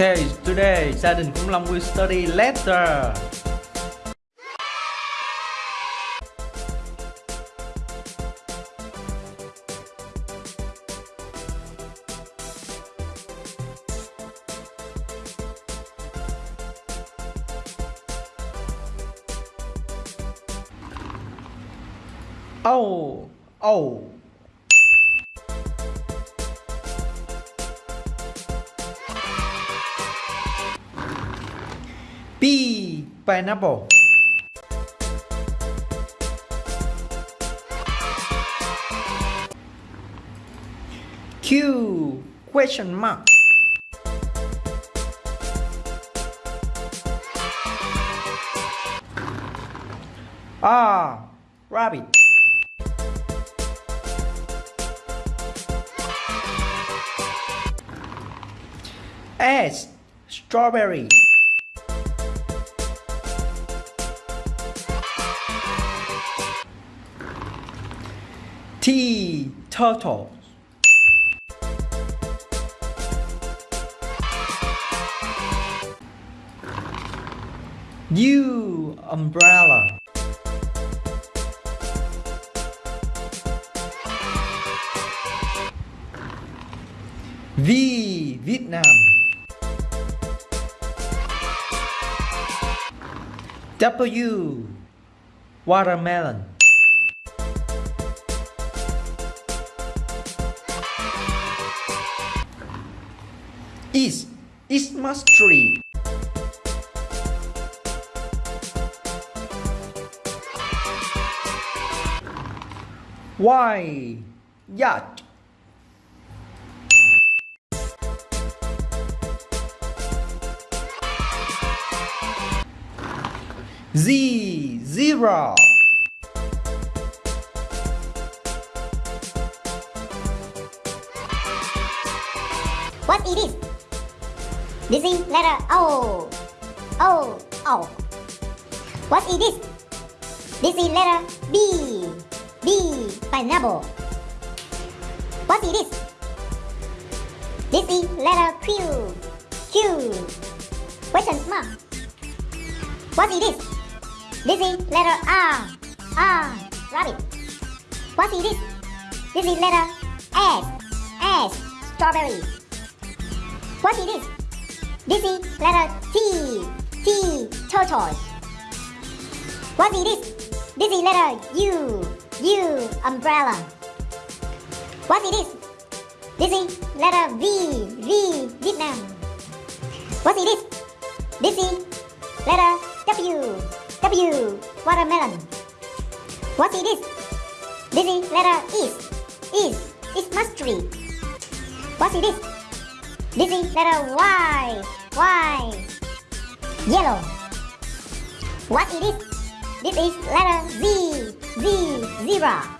Okay, today gia đình Khủng Long will study letter. Oh, oh. P. Pineapple. Q. Question mark. R. Rabbit. S. Strawberry. T. Turtle. U. Umbrella. V. Vietnam. W. Watermelon. Is. Ismas tree. Y. Yacht. Z. zero. What it is? This is letter O. O. Oh, o. Oh. What is it is? This is letter B. B. Pineapple. What is it is? This is letter Q. Q. Question mark. What is it is? This is letter R. Ah, R. Ah, rabbit. What is it is? This is letter S. S. Strawberry. What is? This is letter T. T. Tortoise. What's it is? This is letter U. U. Umbrella. What's it is? This is letter V. V. Vietnam. What's it is? This is letter W. W. Watermelon. What's it is? This is letter is. Is. Ismas tree. What it is? This is letter Y. Y. Yellow. What it is? This is letter Z. Z. Zebra.